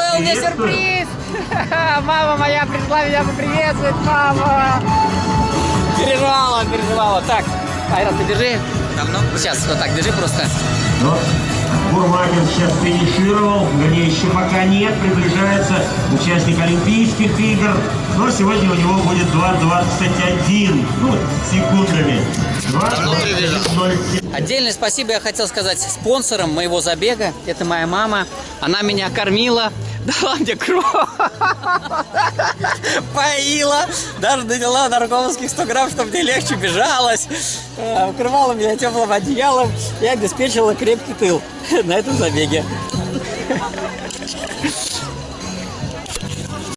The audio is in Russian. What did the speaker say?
устроил мне сюрприз. Мама моя пришла меня поприветствовать, мама. Переживала, переживала. Так, Айрат, ты держи. Давно? Сейчас, вот так, держи просто. Но Бурмагин сейчас финишировал, вернее, еще пока нет, приближается участник Олимпийских игр. Но сегодня у него будет 2.21, ну, секундами. 2.07. Отдельное спасибо я хотел сказать спонсорам моего забега. Это моя мама. Она меня кормила, дала мне кровь, поила, даже наняла наркомовских 100 грамм, чтобы мне легче бежалось, Э, укрывала меня теплым одеялом и обеспечила крепкий тыл. На этом забеге.